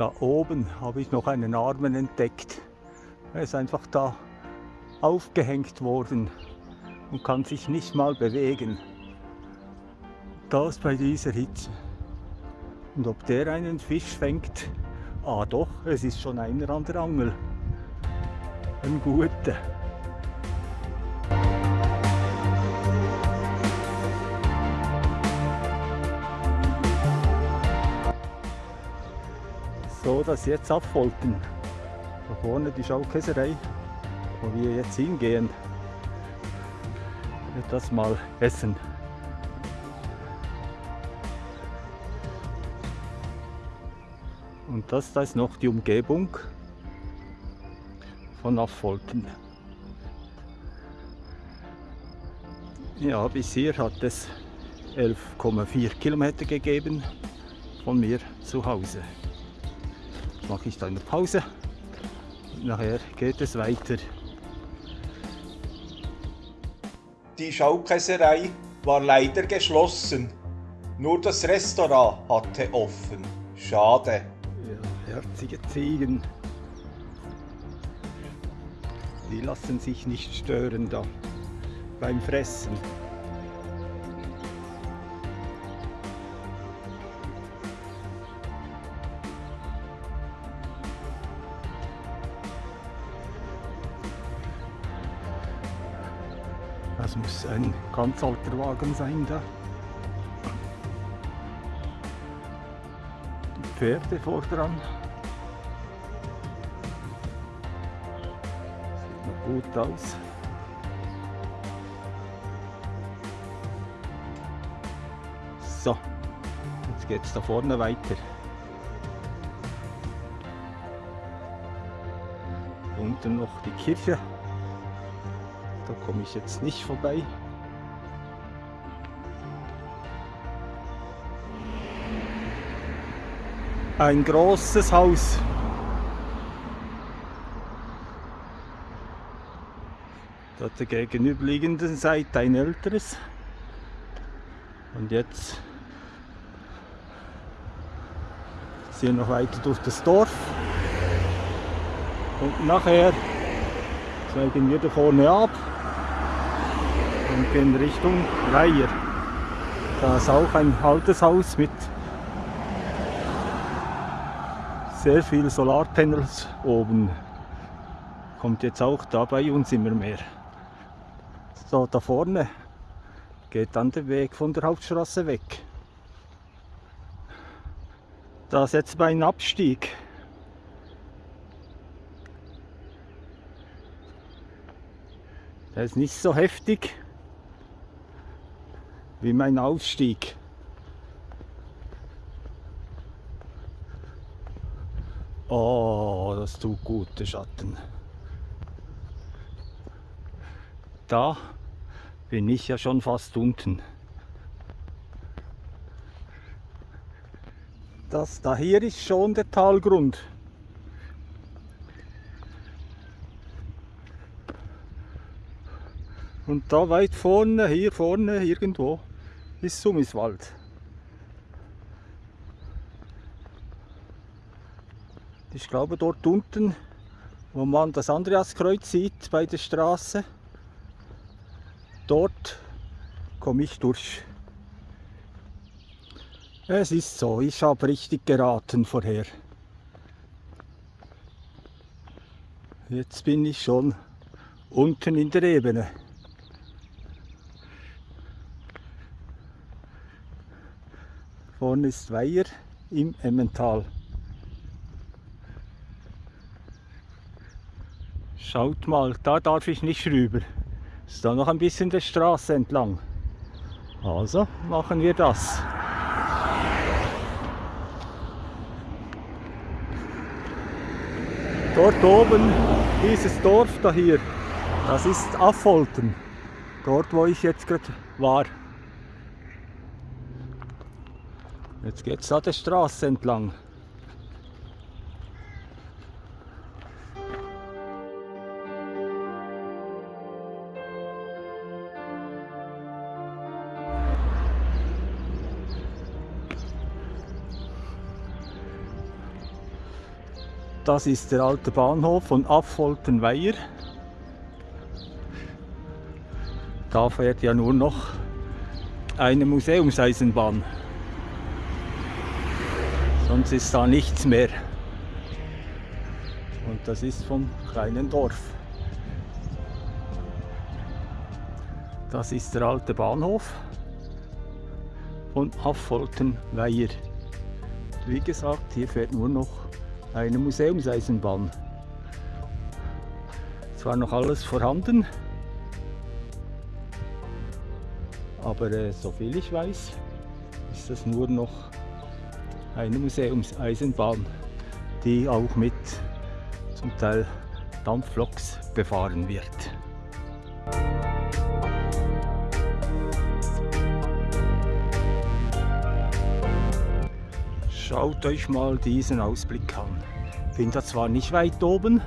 Da oben habe ich noch einen Armen entdeckt. Er ist einfach da aufgehängt worden und kann sich nicht mal bewegen. Das bei dieser Hitze. Und ob der einen Fisch fängt? Ah doch, es ist schon einer an der Angel. Ein guter. So, dass jetzt abfolgen. Da vorne die Schaukäserei, wo wir jetzt hingehen. Das mal essen. Und das da ist noch die Umgebung von Affolten. Ja, bis hier hat es 11,4 Kilometer gegeben von mir zu Hause. Mache ich da eine Pause. Nachher geht es weiter. Die Schaukäserei war leider geschlossen. Nur das Restaurant hatte offen. Schade. Ja, herzige Ziegen. Die lassen sich nicht stören da beim Fressen. Das muss ein ganz alter Wagen sein da. Die Pferde vor dran. Sieht noch gut aus. So, jetzt geht es da vorne weiter. Unten noch die Kirche. Komme ich jetzt nicht vorbei. Ein großes Haus. Dort der gegenüberliegenden Seite ein älteres. Und jetzt ziehen wir noch weiter durch das Dorf. Und nachher zeigen wir da vorne ab und gehen Richtung Weiher. Da ist auch ein altes Haus mit sehr viel Solarpanels oben. Kommt jetzt auch da bei uns immer mehr. So, da vorne geht dann der Weg von der Hauptstraße weg. Da ist jetzt mein Abstieg. Der ist nicht so heftig wie mein Aufstieg. Oh, das tut gut, der Schatten. Da bin ich ja schon fast unten. Das da hier ist schon der Talgrund. Und da weit vorne, hier vorne irgendwo, ist Summiswald. Ich glaube dort unten, wo man das Andreaskreuz sieht bei der Straße, dort komme ich durch. Es ist so, ich habe richtig geraten vorher. Jetzt bin ich schon unten in der Ebene. Vorne ist Weiher im Emmental. Schaut mal, da darf ich nicht rüber. Ist da noch ein bisschen der Straße entlang. Also machen wir das. Dort oben, dieses Dorf da hier, das ist Affolten. Dort, wo ich jetzt gerade war. Jetzt geht es da der Straße entlang. Das ist der alte Bahnhof von Affoltenweier. Da fährt ja nur noch eine Museumseisenbahn. Sonst ist da nichts mehr. Und das ist vom kleinen Dorf. Das ist der alte Bahnhof von Affoltenweier. Wie gesagt, hier fährt nur noch eine Museumseisenbahn. Zwar noch alles vorhanden, aber äh, soviel ich weiß, ist das nur noch eine Museumseisenbahn, die auch mit zum Teil Dampfloks befahren wird. Schaut euch mal diesen Ausblick an. Ich bin da zwar nicht weit oben,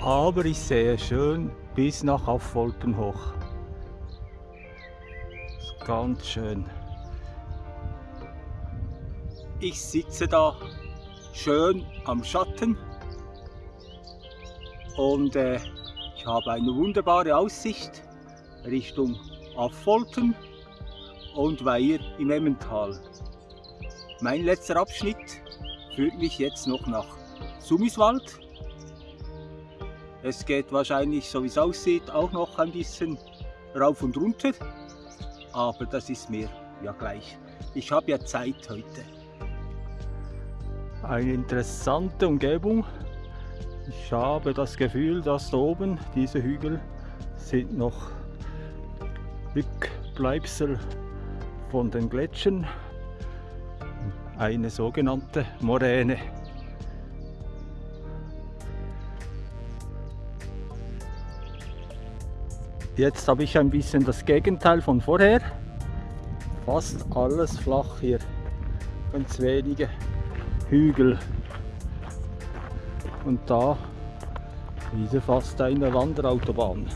aber ich sehe schön bis nach Affolten hoch. Ganz schön. Ich sitze da schön am Schatten und äh, ich habe eine wunderbare Aussicht Richtung Affolten und Weiher im Emmental. Mein letzter Abschnitt führt mich jetzt noch nach Summiswald. Es geht wahrscheinlich, so wie es aussieht, auch noch ein bisschen rauf und runter. Aber das ist mir ja gleich. Ich habe ja Zeit heute. Eine interessante Umgebung. Ich habe das Gefühl, dass da oben diese Hügel sind noch Rückbleibsel von den Gletschern eine sogenannte Moräne. Jetzt habe ich ein bisschen das Gegenteil von vorher. Fast alles flach hier. Ganz wenige Hügel. Und da wieder fast eine Wanderautobahn.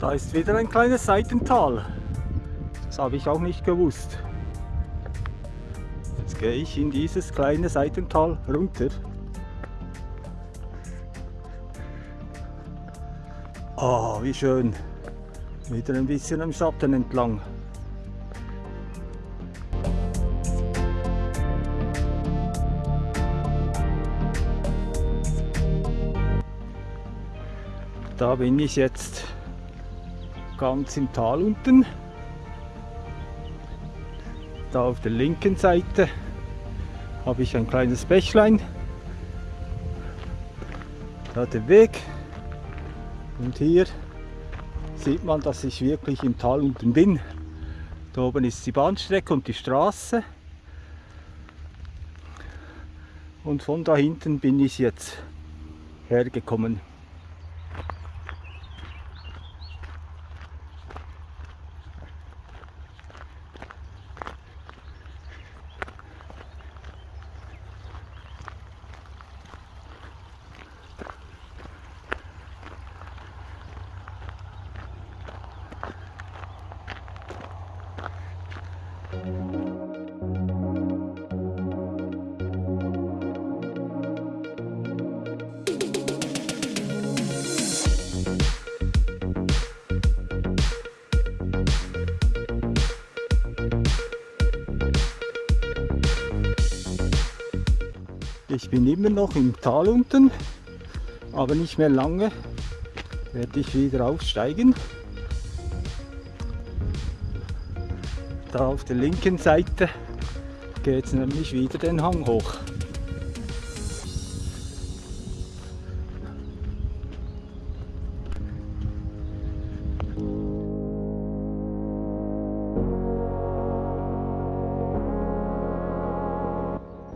Da ist wieder ein kleines Seitental. Das habe ich auch nicht gewusst. Jetzt gehe ich in dieses kleine Seitental runter. Wie schön. Wieder ein bisschen am Schatten entlang. Da bin ich jetzt ganz im Tal unten. Da auf der linken Seite habe ich ein kleines Bächlein. Da der Weg. Und hier sieht man, dass ich wirklich im Tal unten bin. Da oben ist die Bahnstrecke und die Straße. Und von da hinten bin ich jetzt hergekommen. Ich bin immer noch im Tal unten, aber nicht mehr lange werde ich wieder aufsteigen. Da auf der linken Seite geht es nämlich wieder den Hang hoch.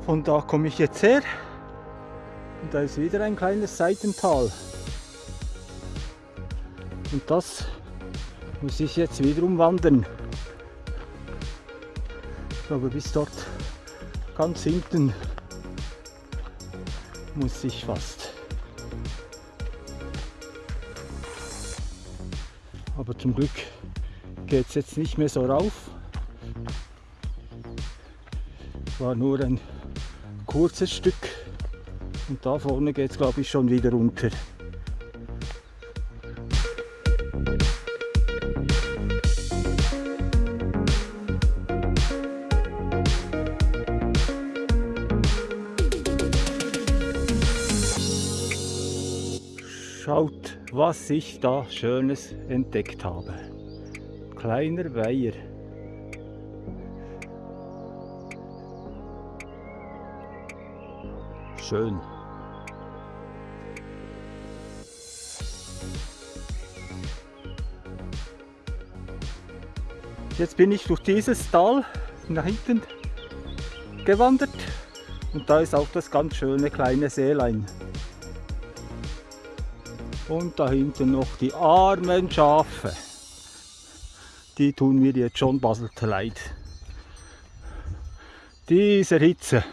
Von da komme ich jetzt her und da ist wieder ein kleines Seitental. Und das muss ich jetzt wieder umwandern. Aber bis dort ganz hinten muss ich fast. Aber zum Glück geht es jetzt nicht mehr so rauf. War nur ein kurzes Stück und da vorne geht es glaube ich schon wieder runter. Schaut, was ich da Schönes entdeckt habe. Kleiner Weiher. Schön. Jetzt bin ich durch dieses Tal nach hinten gewandert und da ist auch das ganz schöne kleine Seelein. Und da hinten noch die armen Schafe. Die tun mir jetzt schon baselt leid. Diese Hitze.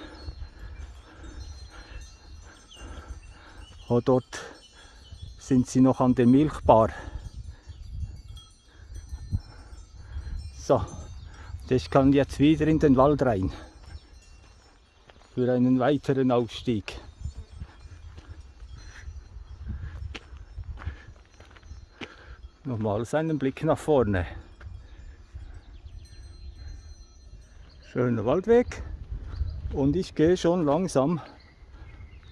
Oh, dort sind sie noch an der Milchbar. So, ich kann jetzt wieder in den Wald rein. Für einen weiteren Aufstieg. Nochmals einen Blick nach vorne. Schöner Waldweg und ich gehe schon langsam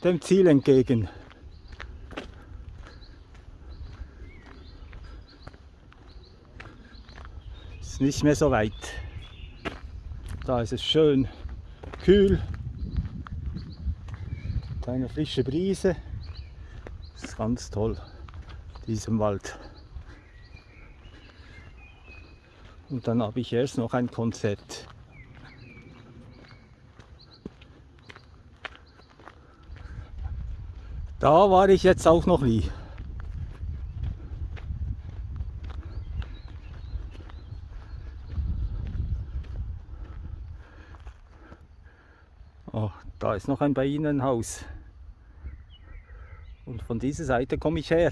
dem Ziel entgegen. Nicht mehr so weit. Da ist es schön kühl. Eine frische Brise. Das ist ganz toll, diesem Wald. Und dann habe ich erst noch ein Konzert. Da war ich jetzt auch noch nie. Oh, da ist noch ein Bienenhaus. Und von dieser Seite komme ich her.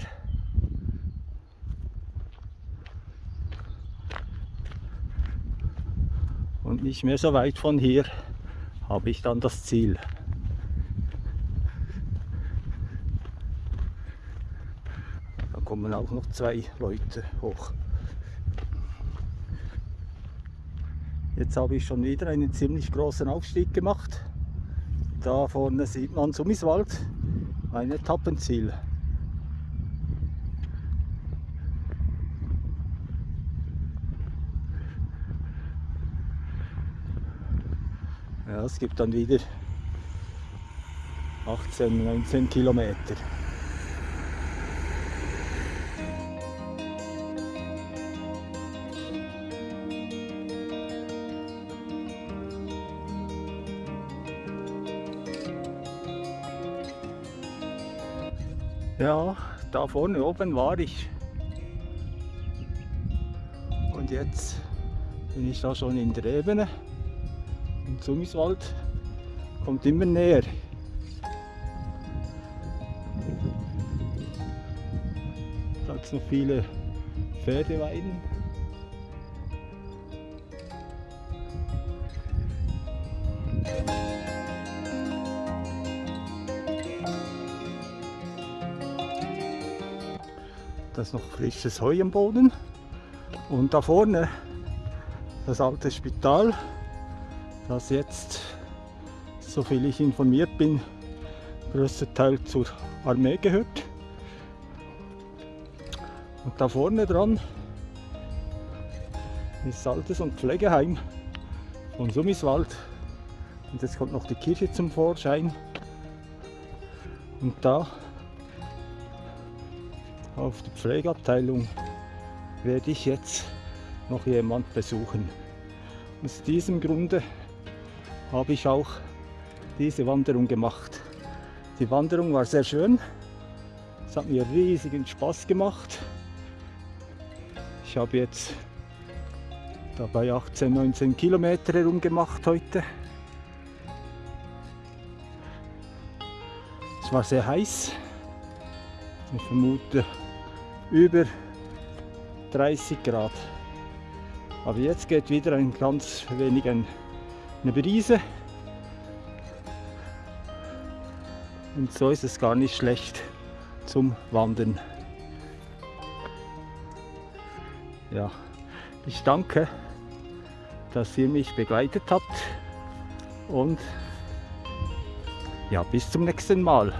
Und nicht mehr so weit von hier habe ich dann das Ziel. Da kommen auch noch zwei Leute hoch. Jetzt habe ich schon wieder einen ziemlich großen Aufstieg gemacht. Da vorne sieht man Summiswald, ein Etappenziel. Ja, es gibt dann wieder 18, 19 Kilometer. Ja, da vorne oben war ich. Und jetzt bin ich da schon in der Ebene. Und Summiswald kommt immer näher. Da hat es noch viele Pferdeweiden. Da ist noch frisches Heu am Boden. Und da vorne das alte Spital das jetzt, soviel ich informiert bin, größter Teil zur Armee gehört. Und da vorne dran ist Altes- und Pflegeheim von Summiswald. Und jetzt kommt noch die Kirche zum Vorschein. Und da auf der Pflegeabteilung werde ich jetzt noch jemand besuchen. Aus diesem Grunde habe ich auch diese Wanderung gemacht. Die Wanderung war sehr schön. Es hat mir riesigen Spaß gemacht. Ich habe jetzt dabei 18, 19 Kilometer herum gemacht heute. Es war sehr heiß. Ich vermute über 30 Grad. Aber jetzt geht wieder ein ganz wenig ein, eine Brise. Und so ist es gar nicht schlecht zum Wandern. Ja, ich danke, dass ihr mich begleitet habt und ja, bis zum nächsten Mal.